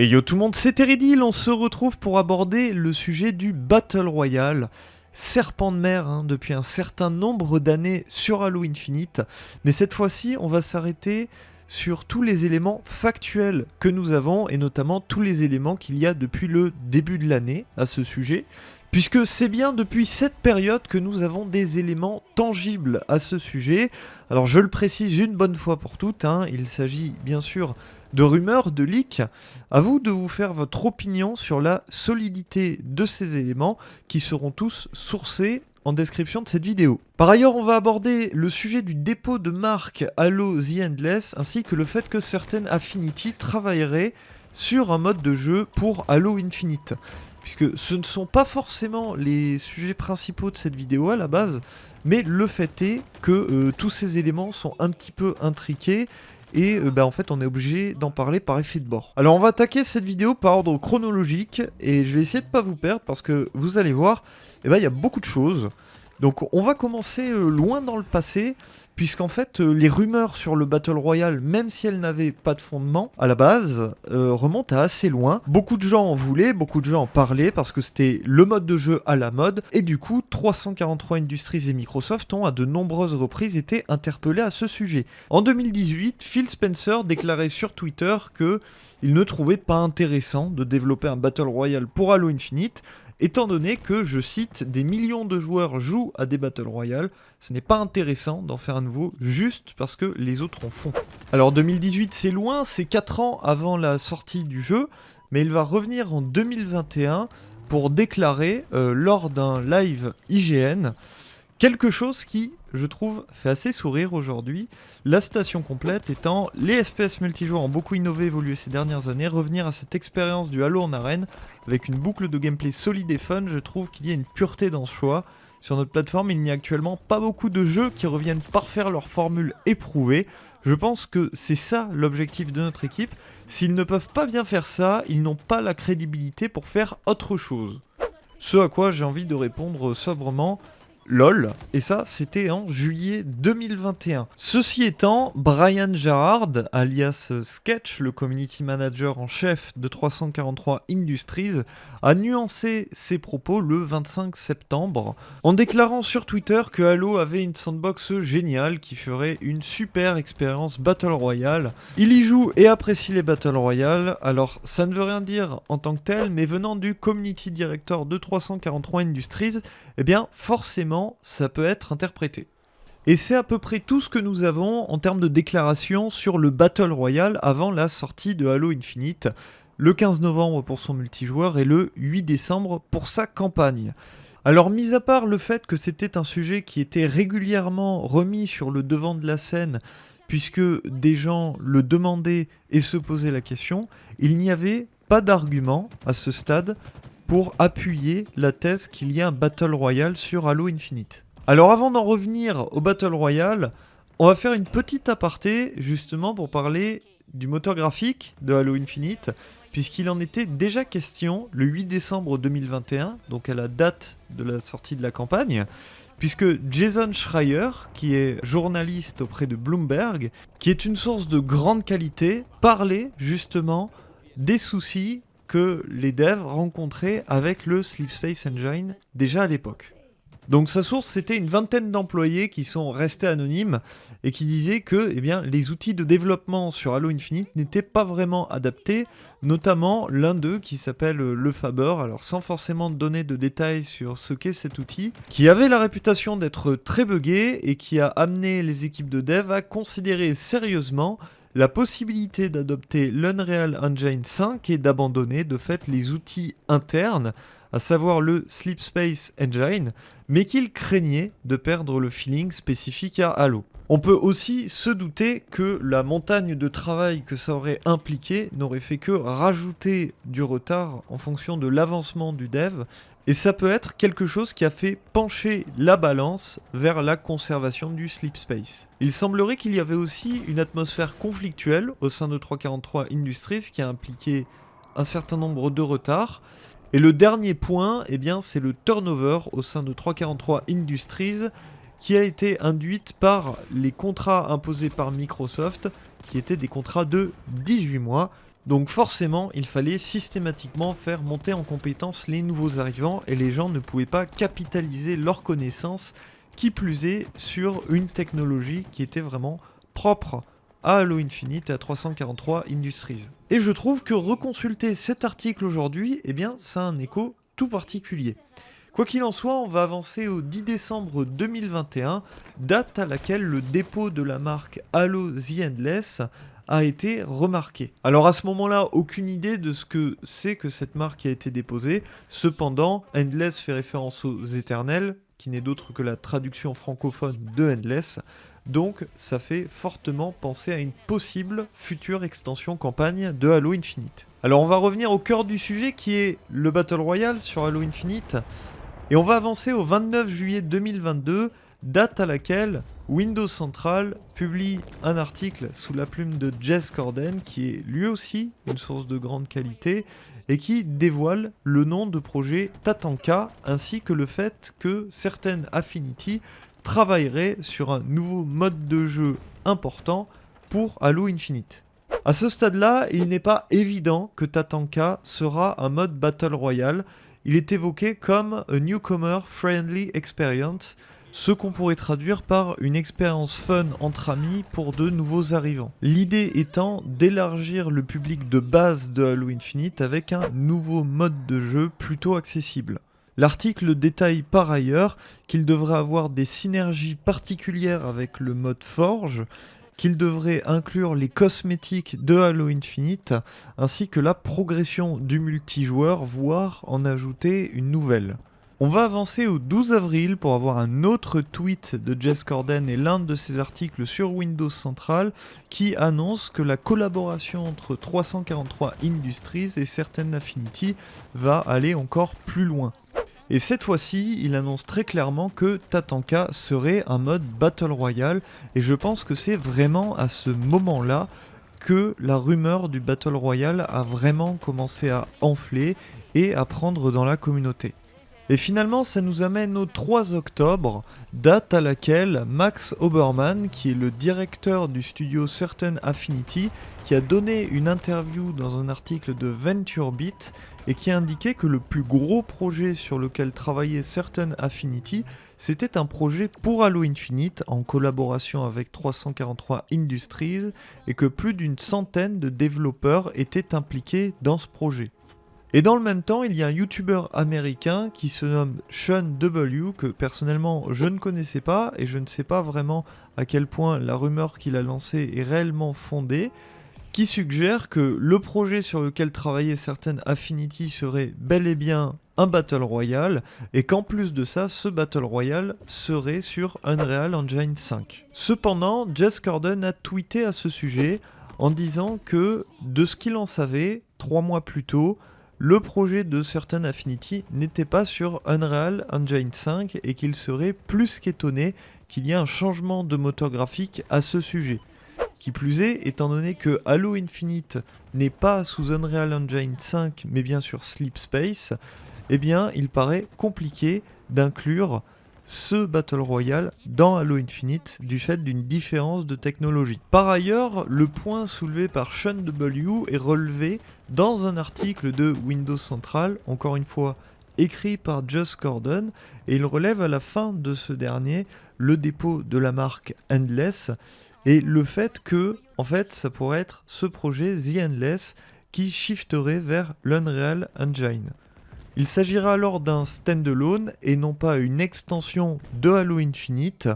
Et yo tout le monde, c'est Teridil, on se retrouve pour aborder le sujet du Battle Royale. Serpent de mer hein, depuis un certain nombre d'années sur Halo Infinite, mais cette fois-ci on va s'arrêter sur tous les éléments factuels que nous avons et notamment tous les éléments qu'il y a depuis le début de l'année à ce sujet. Puisque c'est bien depuis cette période que nous avons des éléments tangibles à ce sujet. Alors je le précise une bonne fois pour toutes, hein, il s'agit bien sûr de rumeurs, de leaks. À vous de vous faire votre opinion sur la solidité de ces éléments qui seront tous sourcés en description de cette vidéo. Par ailleurs, on va aborder le sujet du dépôt de marque Halo The Endless ainsi que le fait que certaines Affinity travailleraient sur un mode de jeu pour Halo Infinite puisque ce ne sont pas forcément les sujets principaux de cette vidéo à la base, mais le fait est que euh, tous ces éléments sont un petit peu intriqués et euh, bah, en fait on est obligé d'en parler par effet de bord. Alors on va attaquer cette vidéo par ordre chronologique et je vais essayer de pas vous perdre parce que vous allez voir, eh ben, il y a beaucoup de choses. Donc on va commencer euh, loin dans le passé puisqu'en fait euh, les rumeurs sur le Battle Royale, même si elles n'avaient pas de fondement à la base, euh, remontent à assez loin. Beaucoup de gens en voulaient, beaucoup de gens en parlaient parce que c'était le mode de jeu à la mode, et du coup 343 Industries et Microsoft ont à de nombreuses reprises été interpellés à ce sujet. En 2018, Phil Spencer déclarait sur Twitter que il ne trouvait pas intéressant de développer un Battle Royale pour Halo Infinite, étant donné que, je cite, des millions de joueurs jouent à des Battle Royale, ce n'est pas intéressant d'en faire un nouveau juste parce que les autres en font. Alors 2018 c'est loin, c'est 4 ans avant la sortie du jeu, mais il va revenir en 2021 pour déclarer euh, lors d'un live IGN quelque chose qui, je trouve, fait assez sourire aujourd'hui. La station complète étant les FPS multijoueurs ont beaucoup innové évolué ces dernières années, revenir à cette expérience du Halo en arène avec une boucle de gameplay solide et fun, je trouve qu'il y a une pureté dans ce choix. Sur notre plateforme, il n'y a actuellement pas beaucoup de jeux qui reviennent parfaire leur formule éprouvée. Je pense que c'est ça l'objectif de notre équipe. S'ils ne peuvent pas bien faire ça, ils n'ont pas la crédibilité pour faire autre chose. Ce à quoi j'ai envie de répondre sobrement, LOL, et ça c'était en juillet 2021. Ceci étant, Brian Gerard, alias Sketch, le community manager en chef de 343 Industries, a nuancé ses propos le 25 septembre en déclarant sur Twitter que Halo avait une sandbox géniale qui ferait une super expérience Battle Royale. Il y joue et apprécie les Battle Royale, alors ça ne veut rien dire en tant que tel, mais venant du community director de 343 Industries, eh bien forcément ça peut être interprété. Et c'est à peu près tout ce que nous avons en termes de déclaration sur le Battle Royale avant la sortie de Halo Infinite, le 15 novembre pour son multijoueur et le 8 décembre pour sa campagne. Alors mis à part le fait que c'était un sujet qui était régulièrement remis sur le devant de la scène, puisque des gens le demandaient et se posaient la question, il n'y avait pas d'argument à ce stade pour appuyer la thèse qu'il y a un Battle Royale sur Halo Infinite. Alors avant d'en revenir au Battle Royale, on va faire une petite aparté justement pour parler du moteur graphique de Halo Infinite, puisqu'il en était déjà question le 8 décembre 2021, donc à la date de la sortie de la campagne, puisque Jason Schreier, qui est journaliste auprès de Bloomberg, qui est une source de grande qualité, parlait justement des soucis que les devs rencontraient avec le Sleep Space Engine déjà à l'époque. Donc sa source, c'était une vingtaine d'employés qui sont restés anonymes et qui disaient que eh bien, les outils de développement sur Halo Infinite n'étaient pas vraiment adaptés, notamment l'un d'eux qui s'appelle le Faber, alors sans forcément donner de détails sur ce qu'est cet outil, qui avait la réputation d'être très buggé et qui a amené les équipes de dev à considérer sérieusement la possibilité d'adopter l'Unreal Engine 5 et d'abandonner de fait les outils internes, à savoir le Sleep Space Engine, mais qu'il craignait de perdre le feeling spécifique à Halo. On peut aussi se douter que la montagne de travail que ça aurait impliqué n'aurait fait que rajouter du retard en fonction de l'avancement du dev, et ça peut être quelque chose qui a fait pencher la balance vers la conservation du sleep space. Il semblerait qu'il y avait aussi une atmosphère conflictuelle au sein de 343 Industries qui a impliqué un certain nombre de retards, et le dernier point, eh bien, c'est le turnover au sein de 343 Industries qui a été induite par les contrats imposés par Microsoft, qui étaient des contrats de 18 mois, Donc forcément, il fallait systématiquement faire monter en compétence les nouveaux arrivants et les gens ne pouvaient pas capitaliser leurs connaissances, qui plus est sur une technologie qui était vraiment propre à Halo Infinite et à 343 Industries. Et je trouve que reconsulter cet article aujourd'hui, eh bien, ça a un écho tout particulier. Quoi qu'il en soit, on va avancer au 10 décembre 2021, date à laquelle le dépôt de la marque Halo The Endless a été remarqué. Alors à ce moment-là, aucune idée de ce que c'est que cette marque a été déposée. Cependant, Endless fait référence aux éternels, qui n'est d'autre que la traduction francophone de Endless. Donc ça fait fortement penser à une possible future extension campagne de Halo Infinite. Alors on va revenir au cœur du sujet qui est le Battle Royale sur Halo Infinite. Et on va avancer au 29 juillet 2022, date à laquelle Windows Central publie un article sous la plume de Jess Corden, qui est lui aussi une source de grande qualité, et qui dévoile le nom de projet Tatanka, ainsi que le fait que certaines Affinity travailleraient sur un nouveau mode de jeu important pour Halo Infinite. A ce stade-là, il n'est pas évident que Tatanka sera un mode Battle Royale, il est évoqué comme a newcomer friendly experience, ce qu'on pourrait traduire par une expérience fun entre amis pour de nouveaux arrivants. L'idée étant d'élargir le public de base de Halo Infinite avec un nouveau mode de jeu plutôt accessible. L'article détaille par ailleurs qu'il devrait avoir des synergies particulières avec le mode Forge, qu'il devrait inclure les cosmétiques de Halo Infinite, ainsi que la progression du multijoueur, voire en ajouter une nouvelle. On va avancer au 12 avril pour avoir un autre tweet de Jess Corden et l'un de ses articles sur Windows Central qui annonce que la collaboration entre 343 Industries et certaines Affinity va aller encore plus loin. Et cette fois-ci, il annonce très clairement que Tatanka serait un mode Battle Royale, et je pense que c'est vraiment à ce moment-là que la rumeur du Battle Royale a vraiment commencé à enfler et à prendre dans la communauté. Et finalement, ça nous amène au 3 octobre, date à laquelle Max Obermann, qui est le directeur du studio Certain Affinity, qui a donné une interview dans un article de VentureBeat et qui a indiqué que le plus gros projet sur lequel travaillait Certain Affinity, c'était un projet pour Halo Infinite en collaboration avec 343 Industries et que plus d'une centaine de développeurs étaient impliqués dans ce projet. Et dans le même temps, il y a un YouTuber américain qui se nomme Sean W, que personnellement je ne connaissais pas, et je ne sais pas vraiment à quel point la rumeur qu'il a lancée est réellement fondée, qui suggère que le projet sur lequel travaillait certaines Affinity serait bel et bien un Battle Royale, et qu'en plus de ça, ce Battle Royale serait sur Unreal Engine 5. Cependant, Jess Corden a tweeté à ce sujet en disant que, de ce qu'il en savait, trois mois plus tôt, le projet de Certain Affinity n'était pas sur Unreal Engine 5 et qu'il serait plus qu'étonné qu'il y ait un changement de moteur graphique à ce sujet. Qui plus est, étant donné que Halo Infinite n'est pas sous Unreal Engine 5 mais bien sur Sleep Space, eh bien il paraît compliqué d'inclure ce Battle Royale dans Halo Infinite du fait d'une différence de technologie. Par ailleurs, le point soulevé par Sean W est relevé dans un article de Windows Central, encore une fois écrit par Just Gordon, et il relève à la fin de ce dernier le dépôt de la marque Endless et le fait que, en fait, ça pourrait être ce projet The Endless qui shifterait vers l'Unreal Engine. Il s'agira alors d'un standalone et non pas une extension de Halo Infinite.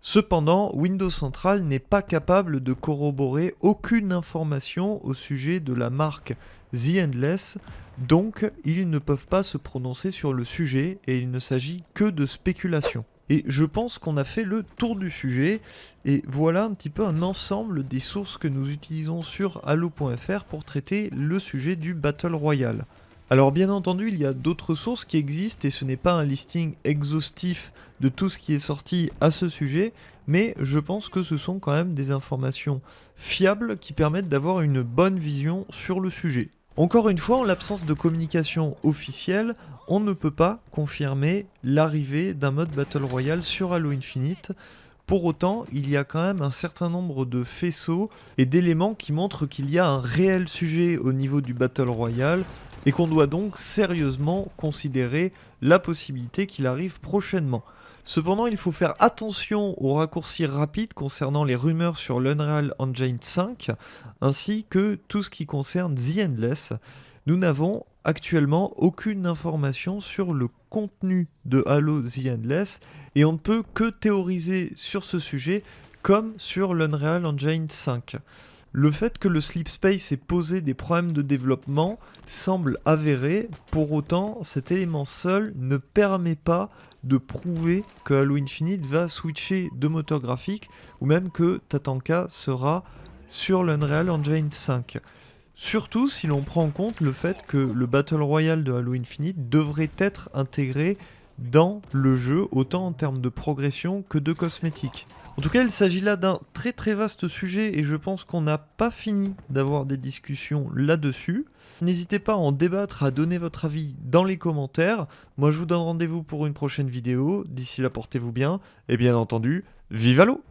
Cependant, Windows Central n'est pas capable de corroborer aucune information au sujet de la marque The Endless, donc ils ne peuvent pas se prononcer sur le sujet et il ne s'agit que de spéculation. Et je pense qu'on a fait le tour du sujet, et voilà un petit peu un ensemble des sources que nous utilisons sur Halo.fr pour traiter le sujet du Battle Royale. Alors bien entendu, il y a d'autres sources qui existent et ce n'est pas un listing exhaustif de tout ce qui est sorti à ce sujet, mais je pense que ce sont quand même des informations fiables qui permettent d'avoir une bonne vision sur le sujet. Encore une fois, en l'absence de communication officielle, on ne peut pas confirmer l'arrivée d'un mode Battle Royale sur Halo Infinite. Pour autant, il y a quand même un certain nombre de faisceaux et d'éléments qui montrent qu'il y a un réel sujet au niveau du Battle Royale et qu'on doit donc sérieusement considérer la possibilité qu'il arrive prochainement. Cependant, il faut faire attention aux raccourcis rapides concernant les rumeurs sur l'Unreal Engine 5, ainsi que tout ce qui concerne The Endless. Nous n'avons actuellement aucune information sur le contenu de Halo The Endless et on ne peut que théoriser sur ce sujet comme sur l'Unreal Engine 5. Le fait que le Sleep Space ait posé des problèmes de développement semble avéré, pour autant cet élément seul ne permet pas de prouver que Halo Infinite va switcher de moteur graphique ou même que Tatanka sera sur l'Unreal Engine 5. Surtout si l'on prend en compte le fait que le Battle Royale de Halo Infinite devrait être intégré dans le jeu, autant en termes de progression que de cosmétiques. En tout cas, il s'agit là d'un très très vaste sujet et je pense qu'on n'a pas fini d'avoir des discussions là-dessus. N'hésitez pas à en débattre, à donner votre avis dans les commentaires. Moi, je vous donne rendez-vous pour une prochaine vidéo. D'ici là, portez-vous bien et bien entendu, vive l'eau